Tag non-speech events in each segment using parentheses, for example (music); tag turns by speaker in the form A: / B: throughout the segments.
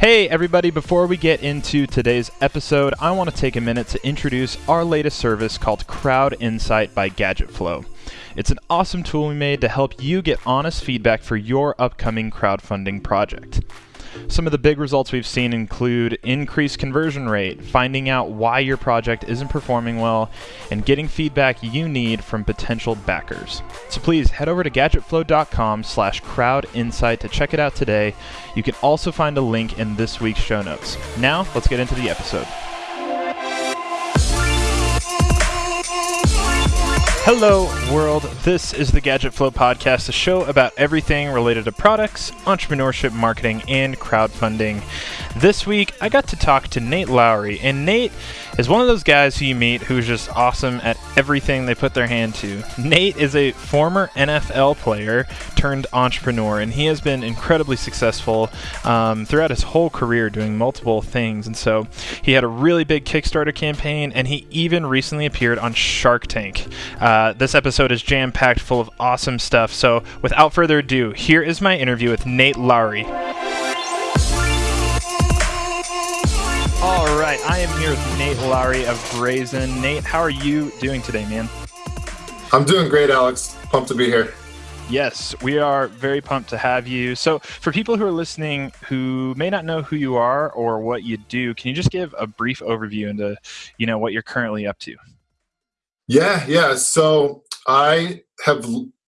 A: Hey, everybody, before we get into today's episode, I want to take a minute to introduce our latest service called Crowd Insight by GadgetFlow. It's an awesome tool we made to help you get honest feedback for your upcoming crowdfunding project. Some of the big results we've seen include increased conversion rate, finding out why your project isn't performing well, and getting feedback you need from potential backers. So please head over to gadgetflow.com slash crowdinsight to check it out today. You can also find a link in this week's show notes. Now, let's get into the episode. Hello, world. This is the Gadget Flow Podcast, a show about everything related to products, entrepreneurship, marketing, and crowdfunding. This week, I got to talk to Nate Lawrie, and Nate is one of those guys who you meet who's just awesome at everything they put their hand to. Nate is a former NFL player turned entrepreneur, and he has been incredibly successful um, throughout his whole career doing multiple things. And so he had a really big Kickstarter campaign, and he even recently appeared on Shark Tank. Uh, Uh, this episode is jam packed full of awesome stuff. So without further ado, here is my interview with Nate Lawrie. All right, I am here with Nate Lawrie of Brazyn. Nate, how are you doing today, man?
B: I'm doing great, Alex. Pumped to be here.
A: Yes, we are very pumped to have you. So, for people who are listening who may not know who you are or what you do, can you just give a brief overview into, you know, what you're currently up to?
B: Yeah, yeah. So, I have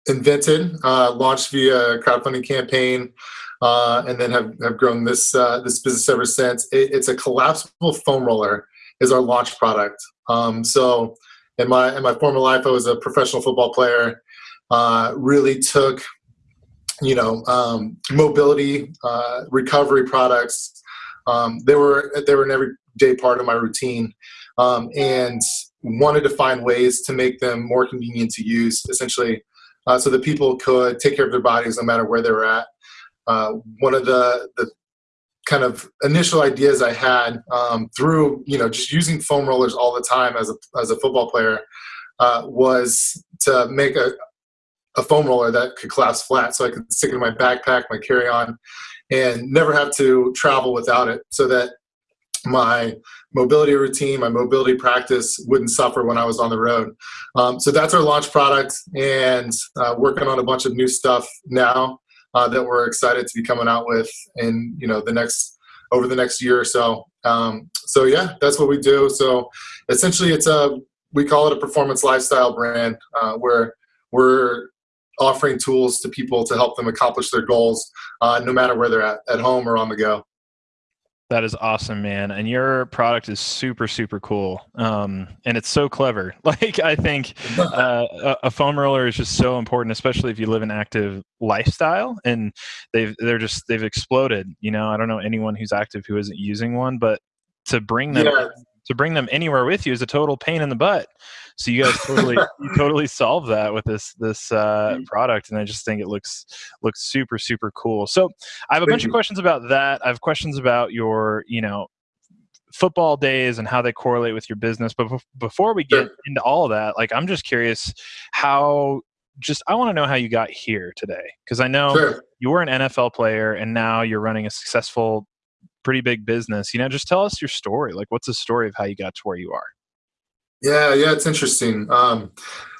B: invented, uh, launched via crowdfunding campaign, uh, and then have, have grown this uh, this business ever since. It, it's a collapsible foam roller is our launch product. Um, so in my in my former life, I was a professional football player. Uh, really took you know um, mobility uh, recovery products. Um, they were they were an everyday part of my routine, um, and wanted to find ways to make them more convenient to use. Essentially, uh, so that people could take care of their bodies no matter where they were at. Uh, one of the, the kind of initial ideas I had um, through, you know, just using foam rollers all the time as a, as a football player uh, was to make a, a foam roller that could collapse flat so I could stick it in my backpack, my carry-on, and never have to travel without it so that my mobility routine, my mobility practice wouldn't suffer when I was on the road. Um, so that's our launch product and uh, working on a bunch of new stuff now uh, that we're excited to be coming out with in you know the next over the next year or so. Um, so yeah, that's what we do. So essentially, it's a we call it a performance lifestyle brand uh, where we're offering tools to people to help them accomplish their goals, uh, no matter where they're at, at home or on the go.
A: That is awesome, man. And your product is super, super cool. Um, and it's so clever. (laughs) Like, I think (laughs) uh, a, a foam roller is just so important, especially if you live an active lifestyle. And they've, they're just, they've exploded. You know, I don't know anyone who's active who isn't using one, but to bring them, yeah. To bring them anywhere with you is a total pain in the butt. So you guys totally you (laughs) totally solve that with this this uh, product, and I just think it looks looks super super cool. So I have a bunch of questions about that. I have questions about your you know football days and how they correlate with your business. But before we get into all of that, like I'm just curious how just I want to know how you got here today because I know sure. you were an NFL player and now you're running a successful pretty big business. You know, just tell us your story. Like what's the story of how you got to where you are?
B: Yeah, yeah, it's interesting. Um,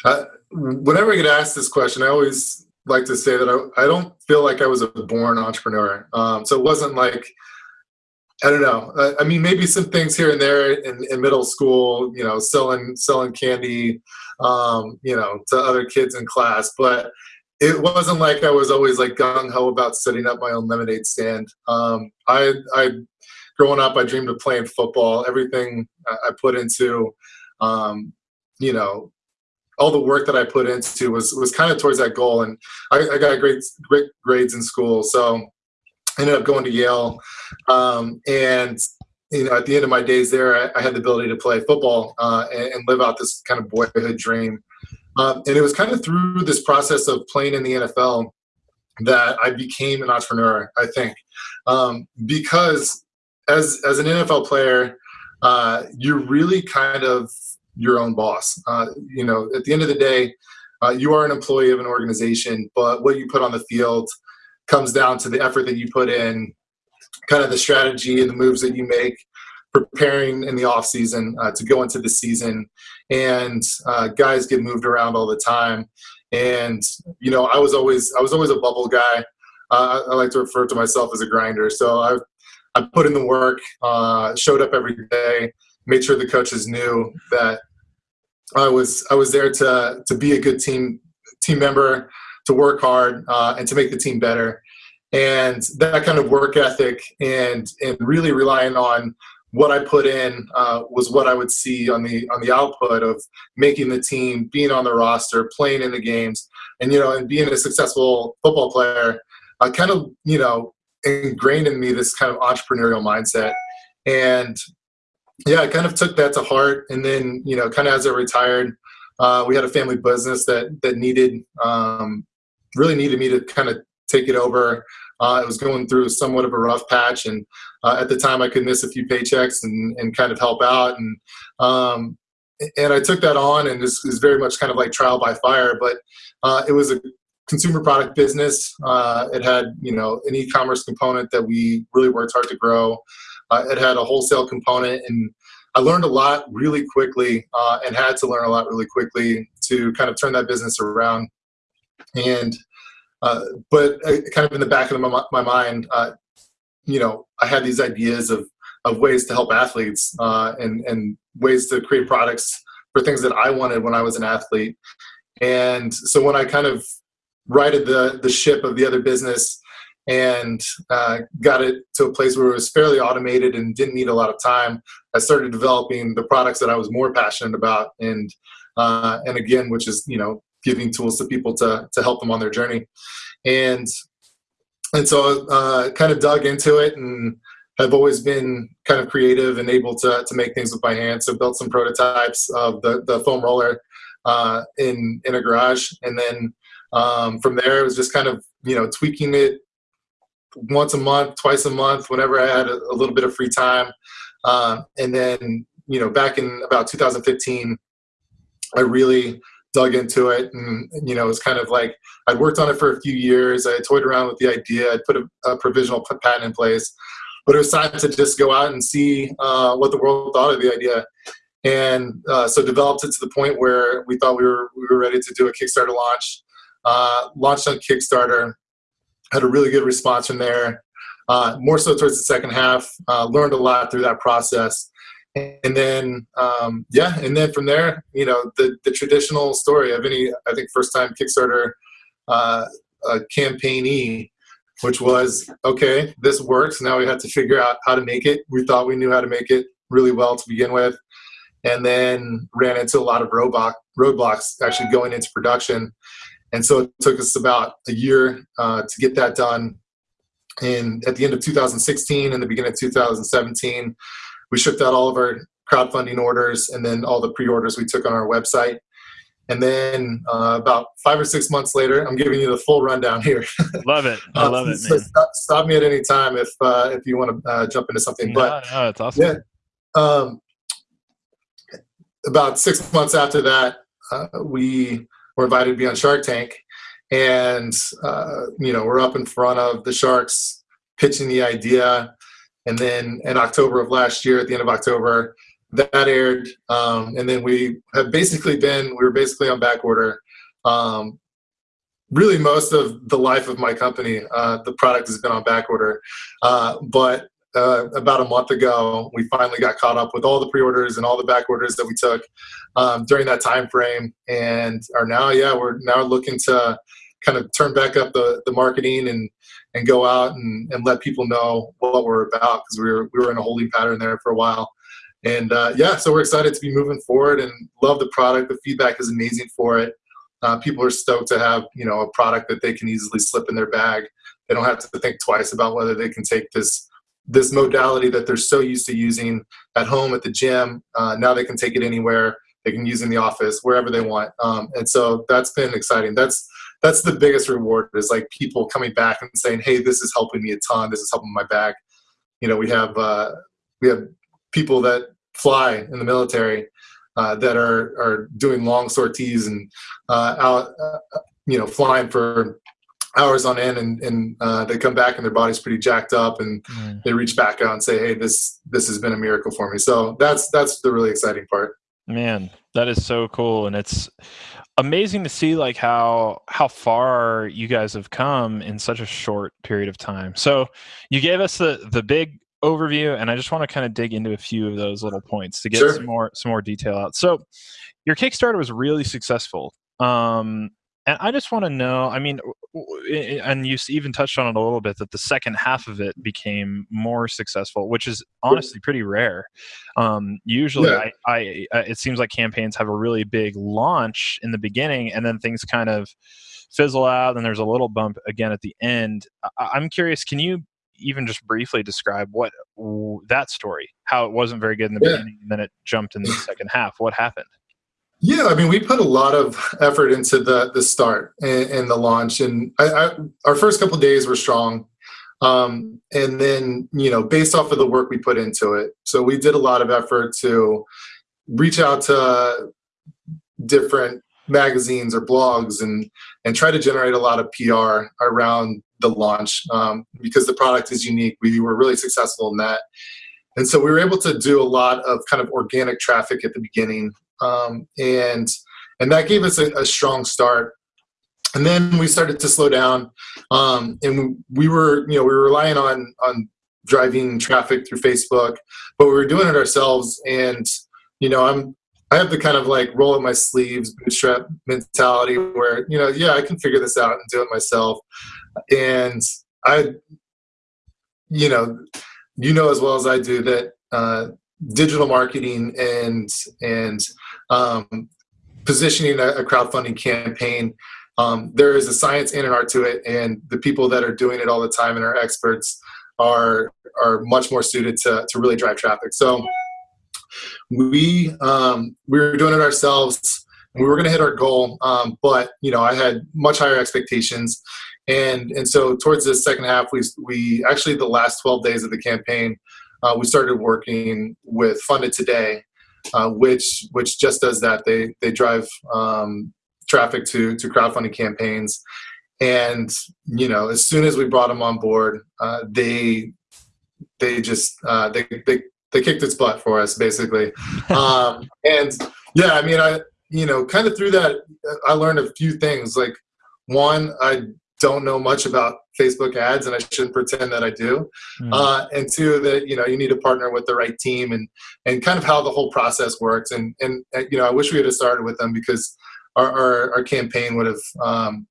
B: I, whenever I get asked this question, I always like to say that I, I don't feel like I was a born entrepreneur. Um, so it wasn't like, I don't know. I, I, mean, maybe some things here and there in, in middle school, you know, selling selling candy, um, you know, to other kids in class. But it wasn't like I was always like gung ho about setting up my own lemonade stand. Um, I, I, growing up, I dreamed of playing football. Everything I put into um, you know, all the work that I put into was was kind of towards that goal. And I, I got great great grades in school, so I ended up going to Yale. Um, and you know, at the end of my days there, I, I had the ability to play football uh, and, and, live out this kind of boyhood dream. Um, and it was kind of through this process of playing in the NFL that I became an entrepreneur. I think um, because as as an NFL player, uh, you're really kind of your own boss. Uh, you know, at the end of the day, uh, you are an employee of an organization, but what you put on the field comes down to the effort that you put in kind of the strategy and the moves that you make preparing in the off season uh, to go into the season. And uh, guys get moved around all the time. And you know i was always i was always a bubble guy. Uh, i like to refer to myself as a grinder. So i i put in the work uh, showed up every day made sure the coaches knew that i was i was there to to be a good team team member to work hard uh, and to make the team better. And that kind of work ethic and and really relying on what I put in uh, was what I would see on the on the output of making the team, being on the roster, playing in the games, and you know, and being a successful football player. I kind of you know ingrained in me this kind of entrepreneurial mindset, and yeah, I kind of took that to heart. And then you know, kind of as I retired, uh, we had a family business that that needed um, really needed me to kind of take it over. Uh, I was going through somewhat of a rough patch, and uh, at the time I could miss a few paychecks and, and kind of help out. And um, and I took that on, and this is very much kind of like trial by fire. But uh, it was a consumer product business. Uh, it had you know an e-commerce component that we really worked hard to grow. Uh, it had a wholesale component, and I learned a lot really quickly, uh, and had to learn a lot really quickly to kind of turn that business around. And uh, but uh, kind of in the back of my, my mind, uh, you know, I had these ideas of of ways to help athletes uh, and and ways to create products for things that I wanted when I was an athlete. And so when I kind of righted the the ship of the other business and uh, got it to a place where it was fairly automated and didn't need a lot of time, I started developing the products that I was more passionate about. And uh, and again, which is you know giving tools to people to to help them on their journey, and and so uh, kind of dug into it and I've always been kind of creative and able to to make things with my hands. So built some prototypes of the the foam roller uh, in in a garage, and then um, from there it was just kind of you know tweaking it once a month, twice a month, whenever I had a, a little bit of free time, uh, and then you know back in about 2015, I really dug into it and you know it was kind of like i'd worked on it for a few years. I toyed around with the idea. I'd put a, a provisional patent in place but it was time to just go out and see uh, what the world thought of the idea. And uh, so developed it to the point where we thought we were we were ready to do a kickstarter launch uh, launched on kickstarter had a really good response from there uh, more so towards the second half uh, learned a lot through that process and then um, yeah and then from there you know the the traditional story of any i think first time kickstarter uh, uh, campaignee which was okay this works. Now we had to figure out how to make it. We thought we knew how to make it really well to begin with and then ran into a lot of roadblock roadblocks actually going into production. And so it took us about a year uh, to get that done. And at the end of 2016 and the beginning of 2017 we shipped out all of our crowdfunding orders and then all the pre-orders we took on our website. And then uh, about five or six months later, I'm giving you the full rundown here. (laughs)
A: love it. I uh, love it,
B: so stop, stop, me at any time if uh, if you want to uh, jump into something.
A: No,
B: but
A: no, it's awesome.
B: Yeah. Um, about six months after that, uh, we were invited to be on Shark Tank, and uh, you know we're up in front of the sharks pitching the idea and then in October of last year, at the end of October, that aired. Um, and then we have basically been, we were basically on back order. Um, really most of the life of my company, uh, the product has been on back order. Uh, but uh, about a month ago, we finally got caught up with all the pre-orders and all the back orders that we took um, during that time frame, and are now, yeah, we're now looking to kind of turn back up the the marketing and and go out and, and let people know what we're about because we were we were in a holding pattern there for a while. And uh, yeah, so we're excited to be moving forward and love the product. The feedback is amazing for it. Uh, people are stoked to have you know a product that they can easily slip in their bag. They don't have to think twice about whether they can take this this modality that they're so used to using at home at the gym. Uh, now they can take it anywhere. They can use in the office wherever they want. Um, and so that's been exciting. That's that's the biggest reward is like people coming back and saying, "Hey, this is helping me a ton. This is helping my back." You know, we have uh, we have people that fly in the military uh, that are are doing long sorties and uh, out, uh, you know, flying for hours on end and, and uh, they come back and their body's pretty jacked up and mm. they reach back out and say hey this this has been a miracle for me so that's that's the really exciting part
A: man that is so cool and it's amazing to see like how how far you guys have come in such a short period of time. So you gave us the the big overview and i just want to kind of dig into a few of those little points to get sure. some more some more detail out. So your kickstarter was really successful. Um and I just want to know, I mean, and you even touched on it a little bit that the second half of it became more successful, which is honestly pretty rare. Um, usually, yeah. I, I, it seems like campaigns have a really big launch in the beginning, and then things kind of fizzle out, and there's a little bump again at the end. I, I'm curious, can you even just briefly describe what that story, how it wasn't very good in the yeah. beginning, and then it jumped in the second half? What happened?
B: Yeah, I mean, we put a lot of effort into the the start and, and the launch, and I, I, our first couple days were strong, um, and then you know, based off of the work we put into it, so we did a lot of effort to reach out to different magazines or blogs and and try to generate a lot of PR around the launch um, because the product is unique. We were really successful in that. And so we were able to do a lot of kind of organic traffic at the beginning um, and and that gave us a, a, strong start. And then we started to slow down, um, and we were you know we were relying on on driving traffic through Facebook, but we were doing it ourselves. And you know I'm I have the kind of like roll up my sleeves bootstrap mentality where you know yeah I can figure this out and do it myself, and I you know you know as well as I do that uh, digital marketing and and um, positioning a, a, crowdfunding campaign. Um, there is a science and an art to it, and the people that are doing it all the time and are experts are are much more suited to to really drive traffic. So we um, we were doing it ourselves. We were going to hit our goal, um, but you know I had much higher expectations, and and so towards the second half, we we actually the last 12 days of the campaign, uh, we started working with Funded Today, uh, which which just does that. They they drive um, traffic to to crowdfunding campaigns, and you know as soon as we brought them on board, uh, they they just uh, they they they kicked its butt for us basically, (laughs) um, and yeah, I mean I you know kind of through that I learned a few things. Like one I don't know much about Facebook ads, and I shouldn't pretend that I do. Mm. Uh, and two, that you know you need to partner with the right team and and kind of how the whole process works. And and uh, you know I wish we had started with them because our our, our campaign would have um,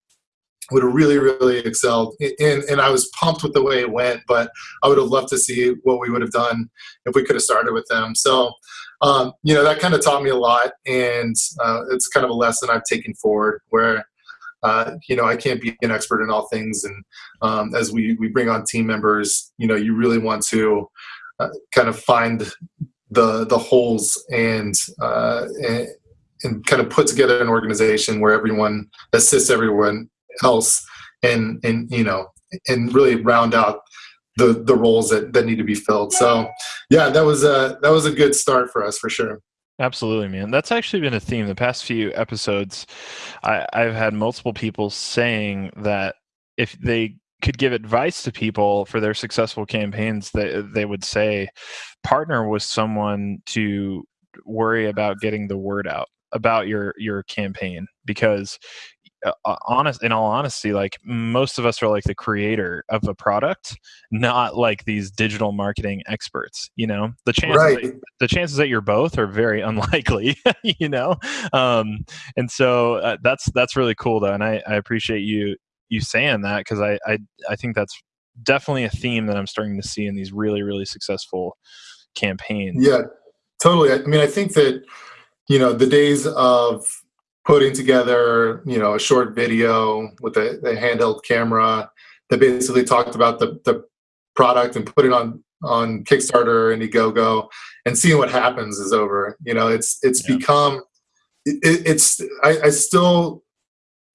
B: would have really really excelled. And and I was pumped with the way it went, but I would have loved to see what we would have done if we could have started with them. So. Um, you know that kind of taught me a lot, and uh, it's kind of a lesson I've taken forward. Where uh, you know, I can't be an expert in all things. And um, as we, we bring on team members, you know, you really want to uh, kind of find the the holes and, uh, and, and kind of put together an organization where everyone assists everyone else and and you know and really round out the the roles that, that need to be filled. So yeah, that was a that was a good start for us for sure.
A: Absolutely, man. That's actually been a theme. The past few episodes, I, I've had multiple people saying that if they could give advice to people for their successful campaigns, they, they would say partner with someone to worry about getting the word out about your your campaign because uh, honest in all honesty like most of us are like the creator of a product not like these digital marketing experts you know? The chances right. that, the chances that you're both are very (laughs) unlikely you know? Um, and so uh, that's that's really cool though and i, I appreciate you you saying that because I, I i think that's definitely a theme that i'm starting to see in these really really successful campaigns.
B: Yeah totally i mean i think that you know the days of putting together, you know, a short video with a, a handheld camera that basically talked about the, the product and put it on on Kickstarter and Indiegogo and seeing what happens is over. You know, it's it's yeah. become it, it's I, I still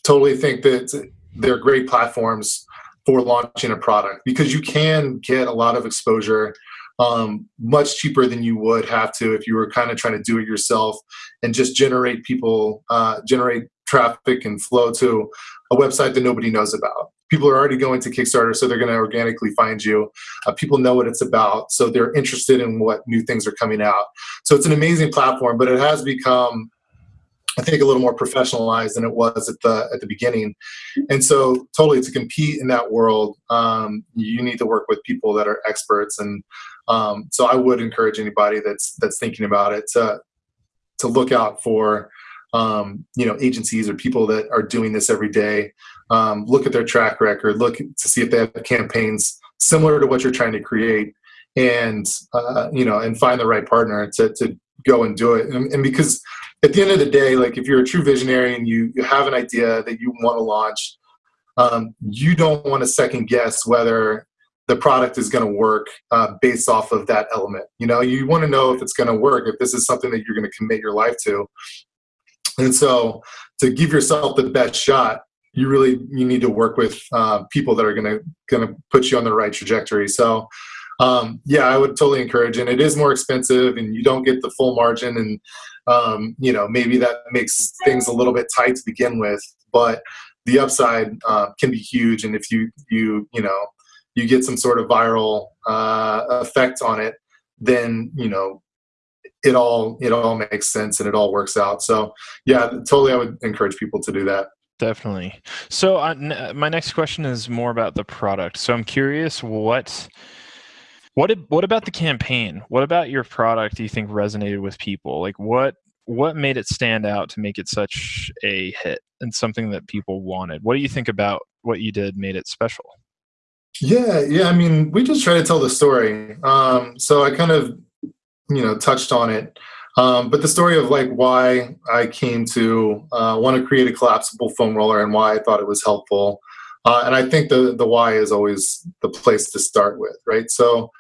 B: totally think that they're great platforms for launching a product because you can get a lot of exposure um, much cheaper than you would have to if you were kind of trying to do it yourself and just generate people, uh, generate traffic and flow to a website that nobody knows about. people are already going to Kickstarter, so they're going to organically find you. Uh, people know what it's about, so they're interested in what new things are coming out. So it's an amazing platform, but it has become I think a little more professionalized than it was at the at the beginning, and so totally to compete in that world, um, you need to work with people that are experts, and um, so I would encourage anybody that's that's thinking about it to to look out for um, you know agencies or people that are doing this every day. Um, look at their track record, look to see if they have campaigns similar to what you're trying to create, and uh, you know, and find the right partner to to go and do it. And, and because at the end of the day, like if you're a true visionary and you, you have an idea that you want to launch, um, you don't want to second guess whether the product is going to work uh, based off of that element. You know, you want to know if it's going to work, if this is something that you're going to commit your life to. And so, to give yourself the best shot, you really you need to work with uh, people that are going to going to put you on the right trajectory. So, um, yeah, I would totally encourage. And it is more expensive, and you don't get the full margin, and um, you know maybe that makes things a little bit tight to begin with. But the upside uh, can be huge, and if you you you know you get some sort of viral uh, effect on it, then you know it all it all makes sense and it all works out. So yeah, totally, I would encourage people to do that.
A: Definitely. So uh, my next question is more about the product. So I'm curious what what what about the campaign? What about your product do you think resonated with people? Like what what made it stand out to make it such a hit and something that people wanted? What do you think about what you did made it special?
B: Yeah, yeah. I mean, we just try to tell the story. Um, so I kind of, you know, touched on it. Um, but the story of like why I came to uh, want to create a collapsible foam roller and why I thought it was helpful. Uh, and I think the the why is always the place to start with, right? So,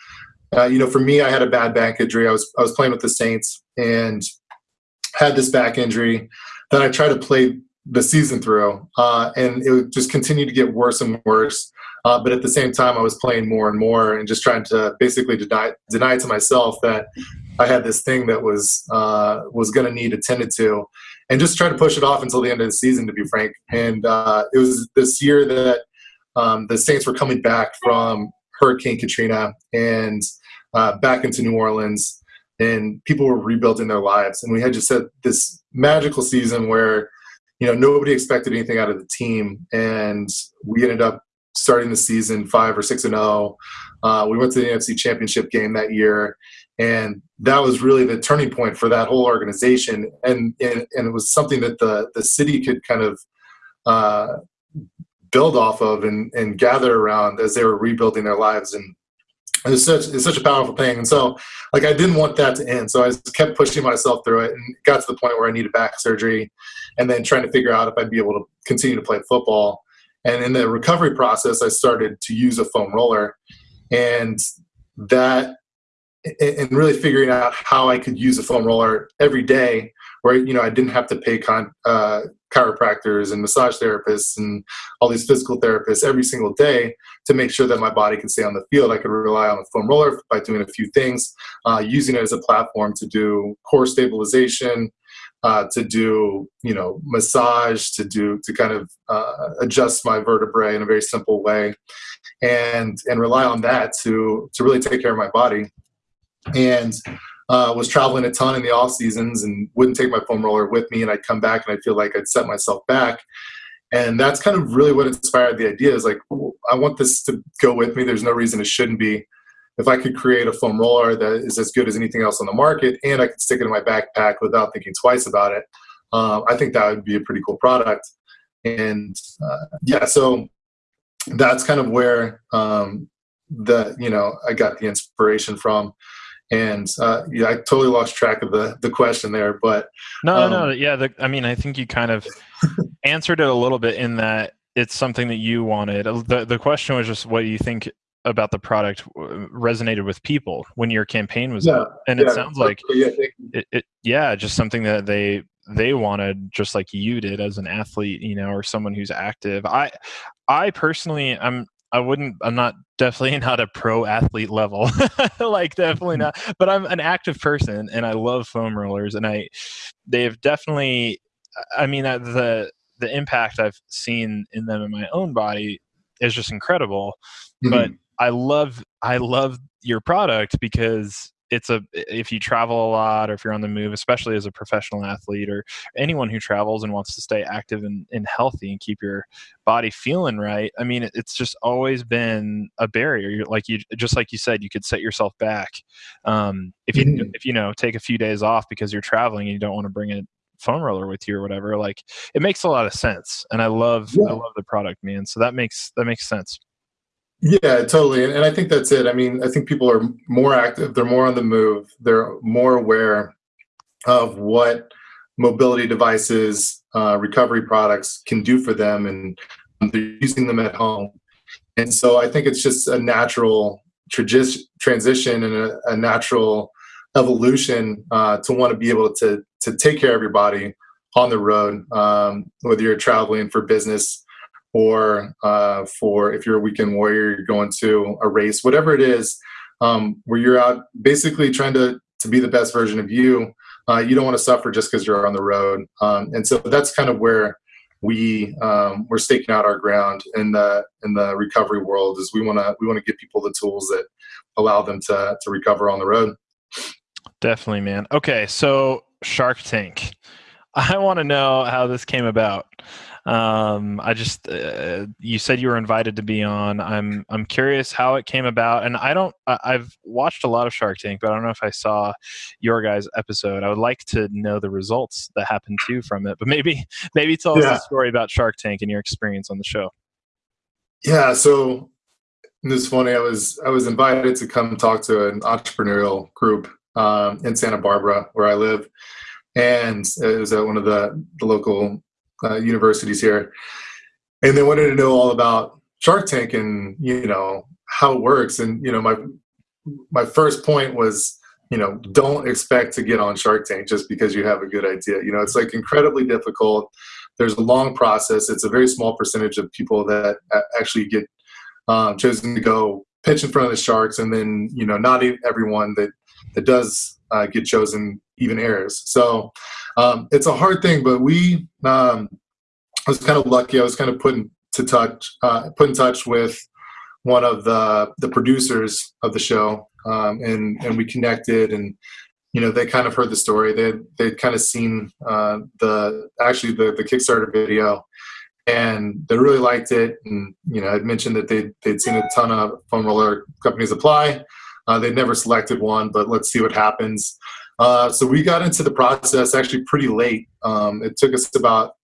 B: uh, you know, for me, I had a bad back injury. I was I was playing with the Saints and had this back injury that I tried to play the season through, uh, and it just continued to get worse and worse. Uh, but at the same time, I was playing more and more and just trying to basically deny deny to myself that I had this thing that was uh, was going to need attended to and just try to push it off until the end of the season, to be frank. And uh, it was this year that um, the Saints were coming back from Hurricane Katrina and uh, back into New Orleans, and people were rebuilding their lives. And we had just had this magical season where, you know, nobody expected anything out of the team, and we ended up starting the season five or six and zero. Oh. Uh, we went to the NFC Championship game that year, and that was really the turning point for that whole organization and and, and it was something that the the city could kind of uh, build off of and, and gather around as they were rebuilding their lives and it's such it's such a powerful thing and so like i didn't want that to end so i just kept pushing myself through it and got to the point where i needed back surgery and then trying to figure out if i'd be able to continue to play football and in the recovery process i started to use a foam roller and that and really figuring out how I could use a foam roller every day, where you know I didn't have to pay con, uh, chiropractors and massage therapists and all these physical therapists every single day to make sure that my body could stay on the field. I could rely on the foam roller by doing a few things, uh, using it as a platform to do core stabilization, uh, to do you know massage, to do to kind of uh, adjust my vertebrae in a very simple way, and and rely on that to to really take care of my body. And uh, was traveling a ton in the off seasons and wouldn't take my foam roller with me and i'd come back and i'd feel like i'd set myself back. And that's kind of really what inspired the idea is like i want this to go with me. There's no reason it shouldn't be if i could create a foam roller that is as good as anything else on the market and i could stick it in my backpack without thinking twice about it uh, i think that would be a pretty cool product and uh, yeah so that's kind of where um, the you know i got the inspiration from and uh, yeah, I totally lost track of the the question there. But
A: no, um, no, yeah. The, I mean, I think you kind of (laughs) answered it a little bit in that it's something that you wanted. The The question was just what you think about the product resonated with people when your campaign was yeah, up, and yeah, it sounds like yeah, it, it, yeah, just something that they they wanted just like you did as an athlete you know or someone who's active i i personally i'm I wouldn't. I'm not definitely (laughs) not a pro athlete level, (laughs) like definitely mm. not. But I'm an active person, and I love foam rollers, and I they've definitely. I mean, uh, the the impact I've seen in them in my own body, is just incredible. Mm-hmm. But I love I love your product because it's a if you travel a lot or if you're on the move especially as a professional athlete or anyone who travels and wants to stay active and, and healthy and keep your body feeling right i mean it's just always been a barrier You're, like you just like you said you could set yourself back um, if you mm-hmm. if you know take a few days off because you're traveling and you don't want to bring a foam roller with you or whatever like it makes a lot of sense and i love yeah. i love the product man so that makes that makes sense
B: yeah, totally. And, and I think that's it. I mean, I think people are more active, they're more on the move, they're more aware of what mobility devices, uh, recovery products can do for them, and they're using them at home. And so I think it's just a natural transition and a, a natural evolution uh, to want to be able to to take care of your body on the road, um, whether you're traveling for business or uh, for if you're a weekend warrior, you're going to a race, whatever it is, um, where you're out basically trying to to be the best version of you. Uh, you don't want to suffer just because you're on the road, um, and so that's kind of where we um, we're staking out our ground in the in the recovery world. Is we want to we want to give people the tools that allow them to to recover on the road.
A: Definitely, man. Okay, so Shark Tank. (laughs) I want to know how this came about. Um, I just uh, you said you were invited to be on. I'm I'm curious how it came about, and I don't. I, have watched a lot of Shark Tank, but I don't know if I saw your guys' episode. I would like to know the results that happened too from it. But maybe (laughs) maybe tell us a story about Shark Tank and your experience on the show.
B: Yeah, so this is funny. I was I was invited to come talk to an entrepreneurial group um, in Santa Barbara, where I live, and it was at one of the the local uh, universities here, and they wanted to know all about Shark Tank and you know how it works. And you know, my my first point was you know don't expect to get on Shark Tank just because you have a good idea. You know, it's like incredibly difficult. There's a long process. It's a very small percentage of people that actually get um, chosen to go pitch in front of the sharks, and then you know not everyone that that does uh, get chosen even airs. So um, it's a hard thing, but we um, I was kind of lucky. I was kind of put in to touch uh, put in touch with one of the the producers of the show, um, and and we connected and. You know, they kind of heard the story. They they'd kind of seen uh, the actually the the Kickstarter video, and they really liked it. And you know, I'd mentioned that they they'd seen a ton of foam roller companies apply. Uh, they'd never selected one, but let's see what happens. Uh, so we got into the process actually pretty late. Um, it took us about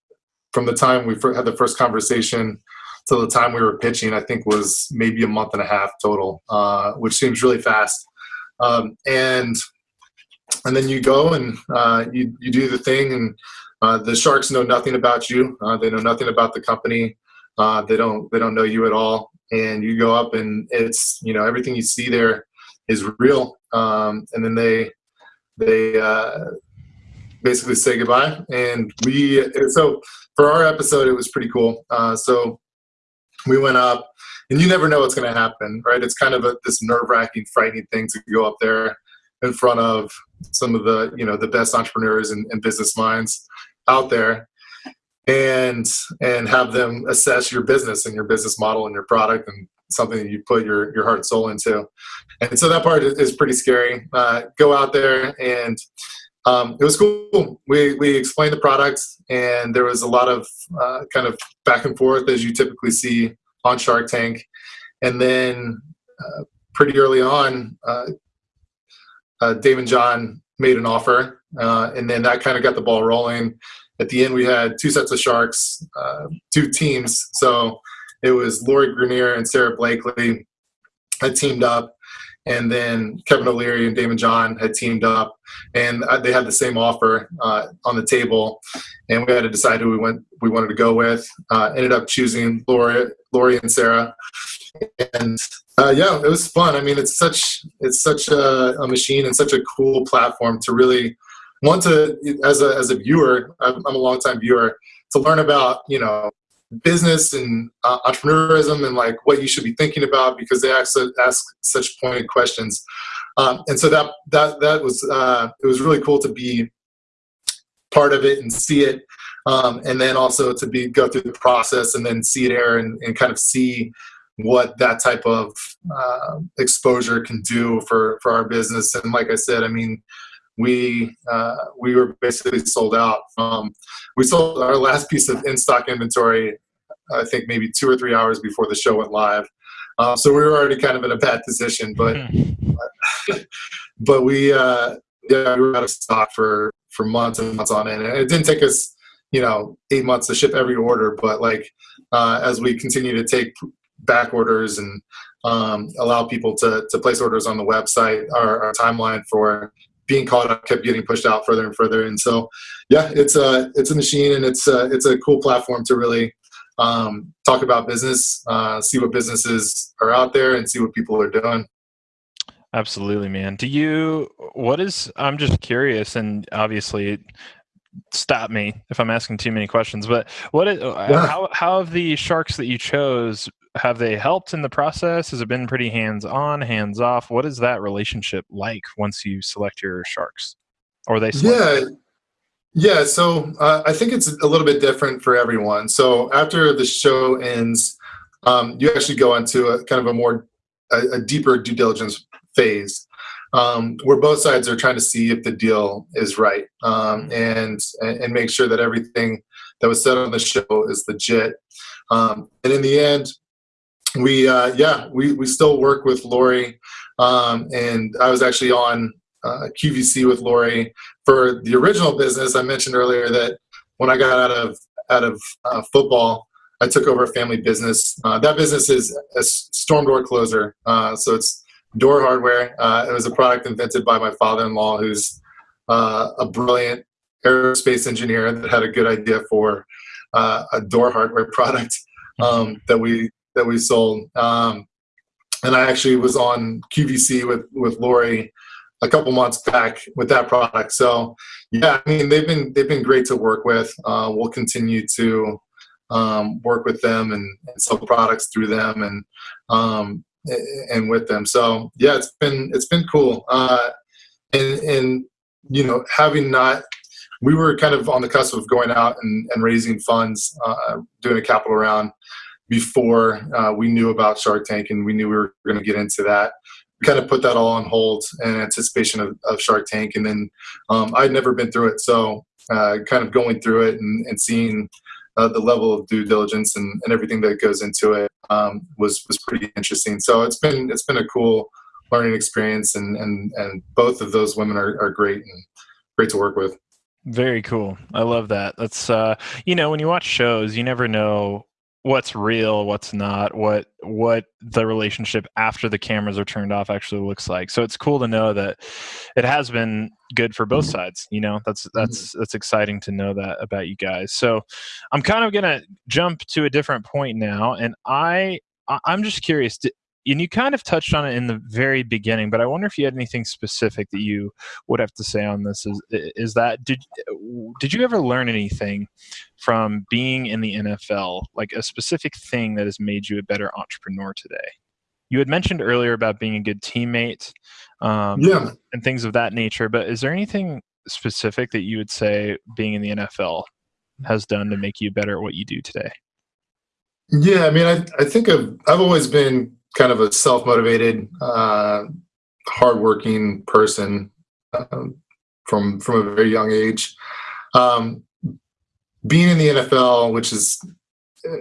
B: from the time we had the first conversation to the time we were pitching, I think was maybe a month and a half total, uh, which seems really fast. Um, and and then you go and uh, you you do the thing, and uh, the sharks know nothing about you. Uh, they know nothing about the company. Uh, they don't they don't know you at all. And you go up, and it's you know everything you see there is real. Um, and then they they uh, basically say goodbye. And we, so for our episode, it was pretty cool. Uh, so we went up, and you never know what's going to happen, right? It's kind of a, this nerve wracking, frightening thing to go up there in front of some of the, you know, the best entrepreneurs and, and business minds out there and and have them assess your business and your business model and your product and something you put your your heart and soul into. And so that part is pretty scary. Uh, go out there and um, it was cool. We we explained the product and there was a lot of uh, kind of back and forth as you typically see on Shark Tank. And then uh, pretty early on, uh, uh, Daymond John made an offer, uh, and then that kind of got the ball rolling. At the end, we had two sets of sharks, two teams. So it was Lori Greiner and Sara Blakely had teamed up, and then Kevin O'Leary and Daymond John had teamed up, and they had the same offer uh, on the table, and we had to decide who we went we wanted to go with. Uh, ended up choosing Lori, Lori and Sarah, and uh, yeah, it was fun. I mean, it's such it's such a, a, machine and such a cool platform to really want to as a as a viewer. I'm, I'm a long time viewer to learn about you know business and uh, entrepreneurism and like what you should be thinking about because they ask, ask such pointed questions. Um, and so that that that was uh, it was really cool to be part of it and see it. um, and then also to be go through the process and then see it air and, and kind of see what that type of uh, exposure can do for for our business. And like I said, I mean, we uh, we were basically sold out. Um, we sold our last piece of in stock inventory, I think maybe two or three hours before the show went live. Uh, so we were already kind of in a bad position, but (laughs) but we uh, yeah we were out of stock for for months and months on end. And it didn't take us you know eight months to ship every order, but like uh, as we continue to take back orders and um, allow people to, to place orders on the website. Our, our, timeline for being caught up kept getting pushed out further and further. And so, yeah, it's a it's a machine and it's a, it's a cool platform to really um, talk about business, uh, see what businesses are out there, and see what people are doing.
A: Absolutely, man. Do you? What is? I'm just curious, and obviously, stop me if I'm asking too many questions. But what? Is, yeah. How how have the sharks that you chose have they helped in the process? Has it been pretty hands on, hands off? What is that relationship like once you select your sharks, or they?
B: yeah, yeah. So uh, I think it's a little bit different for everyone. So after the show ends, um, you actually go into a kind of a more a, a deeper due diligence phase. Um, where both sides are trying to see if the deal is right um, and and make sure that everything that was said on the show is legit. Um, and in the end, we uh, yeah we, we still work with Lori um, and I was actually on uh, QVC with Lori for the original business. I mentioned earlier that when I got out of out of uh, football I took over a family business. Uh, that business is a storm door closer. Uh, so it's door hardware. Uh, it was a product invented by my father-in-law who's a brilliant aerospace engineer that had a good idea for a door hardware (laughs) product um, that we that we sold. Um, and I actually was on QVC with with Lori a couple months back with that product. So yeah, I mean they've been they've been great to work with. Uh, we'll continue to um, work with them and, and, sell products through them and um, and with them. So yeah, it's been it's been cool. Uh, and and you know having not we were kind of on the cusp of going out and, and raising funds, uh, doing a capital round before uh, we knew about Shark Tank and we knew we were going to get into that. We kind of put that all on hold in anticipation of, of Shark Tank. And then um, I'd never been through it. So uh, kind of going through it and, and seeing uh, the level of due diligence and, and everything that goes into it um, was, was pretty interesting. So it's been, it's been a cool learning experience and, and, and both of those women are, are great and great to work with.
A: Very cool. I love that. That's uh you know, when you watch shows, you never know what's real what's not what what the relationship after the cameras are turned off actually looks like. So it's cool to know that it has been good for both mm-hmm. sides you know? That's mm-hmm. that's that's exciting to know that about you guys. So i'm kind of gonna jump to a different point now and i i'm just curious and you kind of touched on it in the very beginning, but I wonder if you had anything specific that you would have to say on this. Is is that did did you ever learn anything from being in the NFL, like a specific thing that has made you a better entrepreneur today? You had mentioned earlier about being a good teammate, um, yeah, and things of that nature. But is there anything specific that you would say being in the NFL has done to make you better at what you do today?
B: Yeah, I mean, I, I think I've, I've always been kind of a self-motivated, uh, hardworking person um, from from a very young age. Um, being in the NFL, which is,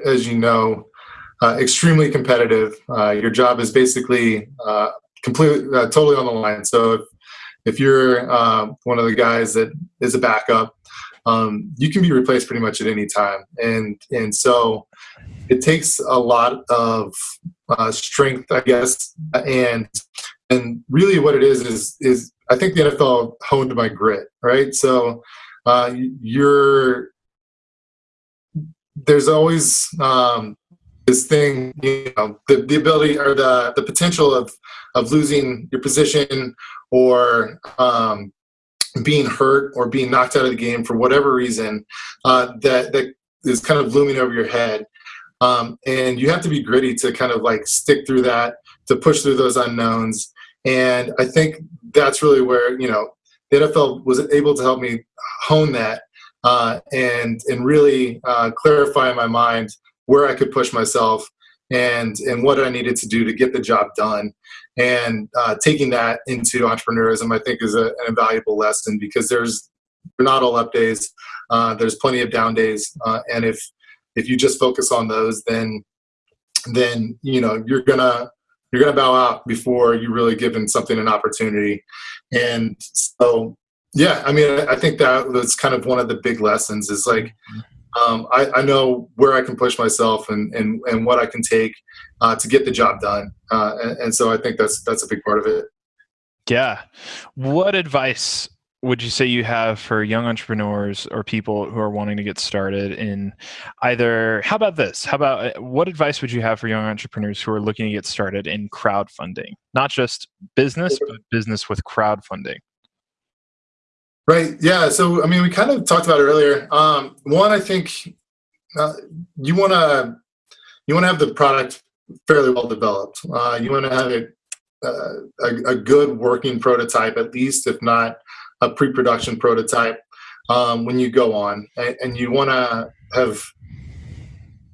B: as you know, uh, extremely competitive. Uh, your job is basically uh, completely, uh, totally on the line. So if, if you're uh, one of the guys that is a backup, um, you can be replaced pretty much at any time. And and so it takes a lot of uh, strength, I guess, and and really what it is is is I think the NFL honed my grit, right? So uh, you're there's always um, this thing, you know, the, the ability or the the potential of of losing your position or um, being hurt or being knocked out of the game for whatever reason uh, that that is kind of looming over your head. Um, and you have to be gritty to kind of like stick through that, to push through those unknowns. And I think that's really where, you know, the NFL was able to help me hone that uh, and and really uh, clarify in my mind where I could push myself and and what I needed to do to get the job done. And uh, taking that into entrepreneurism, I think, is a, an invaluable lesson because there's not all up days. Uh, there's plenty of down days, uh, and if if you just focus on those, then then you know you're gonna you're gonna bow out before you really given something an opportunity. And so, yeah, I mean, I think that was kind of one of the big lessons is like. Um, I, I, know where I can push myself and, and, and what I can take uh, to get the job done. Uh, and, and, so I think that's that's a big part of it.
A: Yeah. What advice would you say you have for young entrepreneurs or people who are wanting to get started in either how about this? How about uh, what advice would you have for young entrepreneurs who are looking to get started in crowdfunding? Not just business but business with crowdfunding.
B: Right yeah so i mean we kind of talked about it earlier. Um, one i think uh, you want to you want to have the product fairly well developed. Uh, you want to have it uh, a, a good working prototype at least if not a pre-production prototype um, when you go on, and, and you want to have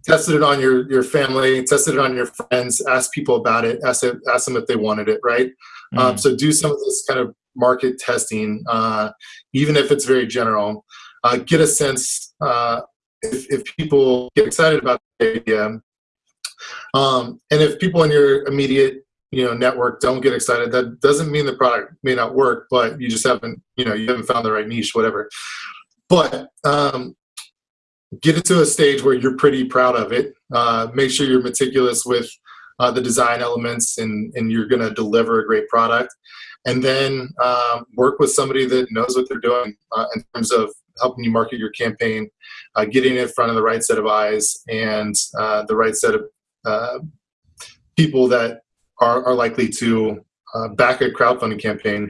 B: tested it on your your family, tested it on your friends, ask people about it, ask it, ask them if they wanted it, right? Mm. Um, so do some of this kind of market testing, uh, even if it's very general. Uh, get a sense uh, if, if people get excited about the idea, um, and if people in your immediate you know network don't get excited. That doesn't mean the product may not work but you just haven't you know you haven't found the right niche whatever. But um, get it to a stage where you're pretty proud of it. Uh, make sure you're meticulous with uh, the design elements and and you're going to deliver a great product. And then um, work with somebody that knows what they're doing uh, in terms of helping you market your campaign uh, getting in front of the right set of eyes and uh, the right set of uh, people that are, are likely to uh, back a crowdfunding campaign.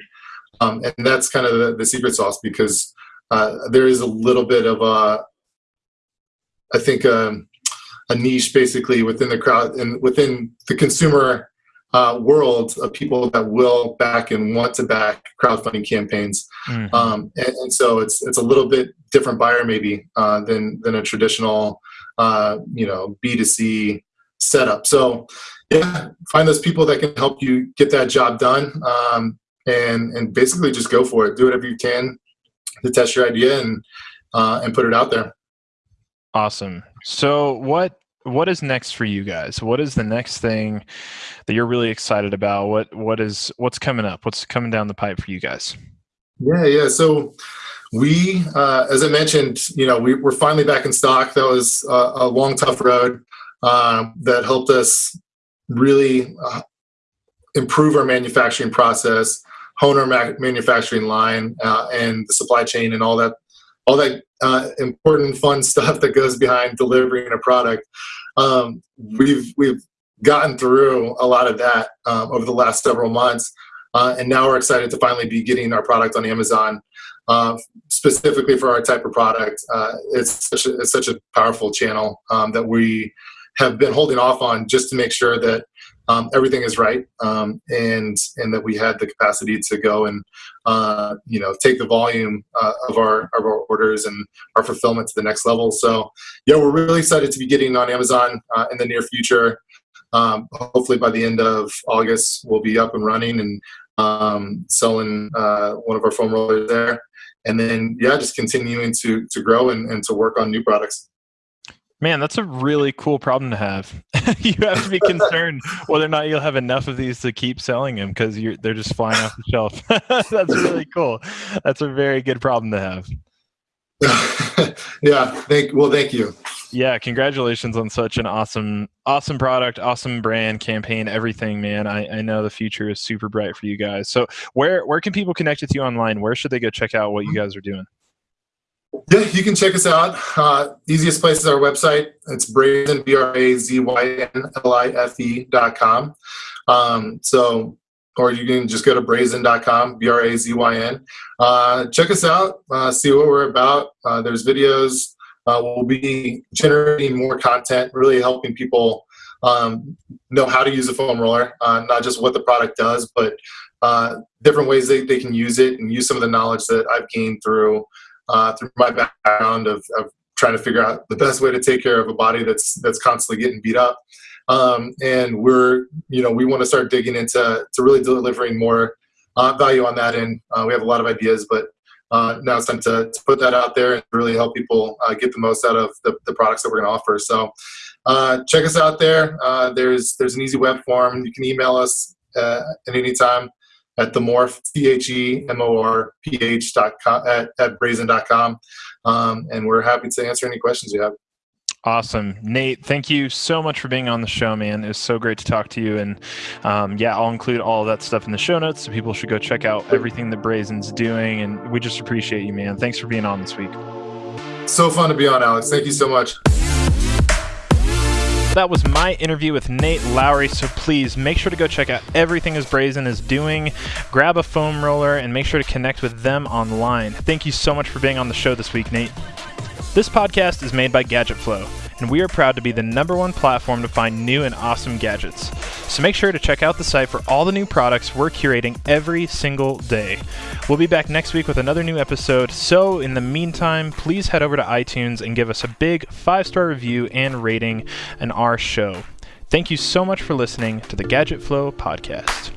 B: Um, and that's kind of the, the secret sauce because uh, there is a little bit of a, I think, um, a niche basically within the crowd and within the consumer uh, world of people that will back and want to back crowdfunding campaigns. Mm-hmm. Um, and, and, so it's it's a little bit different buyer maybe uh, than than a traditional uh, you know B2C setup. So yeah, find those people that can help you get that job done, um, and and basically just go for it. Do whatever you can to test your idea and uh, and put it out there.
A: Awesome. So what what is next for you guys? What is the next thing that you're really excited about? What what is what's coming up? What's coming down the pipe for you guys?
B: Yeah, yeah. So we, uh, as I mentioned, you know, we, we're finally back in stock. That was a, a long, tough road uh, that helped us really uh, improve our manufacturing process, hone our ma- manufacturing line, uh, and the supply chain, and all that, all that uh, important, fun (laughs) stuff that goes behind delivering a product. Um, we've we've gotten through a lot of that um, over the last several months, uh, and now we're excited to finally be getting our product on Amazon. Uh, specifically for our type of product, uh, it's such a, it's such a powerful channel um, that we have been holding off on just to make sure that um, everything is right um, and and that we had the capacity to go and uh, you know take the volume uh, of our of our orders and our fulfillment to the next level. So yeah, we're really excited to be getting on Amazon uh, in the near future. Um, hopefully by the end of August we'll be up and running and um, selling uh, one of our foam rollers there. And then yeah, just continuing to to grow and, and to work on new products.
A: Man, that's a really cool problem to have. (laughs) you have to be concerned whether or not you'll have enough of these to keep selling them because they're just flying off the (laughs) shelf. (laughs) that's really cool. That's a very good problem to have.
B: yeah. Thank. Well, thank you.
A: Yeah. Congratulations on such an awesome, awesome product, awesome brand, campaign, everything, man. I, I know the future is super bright for you guys. So, where where can people connect with you online? Where should they go check out what you mm-hmm. guys are doing?
B: Yeah, you can check us out. Uh, easiest place is our website. It's Brazyn, B R A Z Y N L I F E dot com. Um, so, or you can just go to brazyn.com, B R A Z Y N. Uh, check us out, uh, see what we're about. Uh, there's videos. Uh, we'll be generating more content, really helping people um, know how to use a foam roller, uh, not just what the product does, but different ways they, they can use it and use some of the knowledge that I've gained through uh, through my background of, of trying to figure out the best way to take care of a body that's that's constantly getting beat up. Um, and we're you know we want to start digging into to really delivering more uh, value on that end. Uh, we have a lot of ideas, but uh, now it's time to, to, put that out there and really help people uh, get the most out of the, the products that we're going to offer. So uh, check us out there. Uh, there's there's an easy web form. You can email us at any time at the morph t h e m o r p h dot com at, at Brazyn dot com, um, and we're happy to answer any questions you have.
A: Awesome. Nate, thank you so much for being on the show, man. It was so great to talk to you. And um, yeah, I'll include all that stuff in the show notes so people should go check out everything that Brazyn's doing. And we just appreciate you, man. Thanks for being on this week.
B: So fun to be on, Alex. Thank you so much.
A: That was my interview with Nate Lawrie. So please make sure to go check out everything as Brazyn is doing. Grab a foam roller and make sure to connect with them online. Thank you so much for being on the show this week, Nate. This podcast is made by Gadget Flow, and we are proud to be the number one platform to find new and awesome gadgets. So make sure to check out the site for all the new products we're curating every single day. We'll be back next week with another new episode. So in the meantime, please head over to iTunes and give us a big five star review and rating on our show. Thank you so much for listening to the Gadget Flow podcast.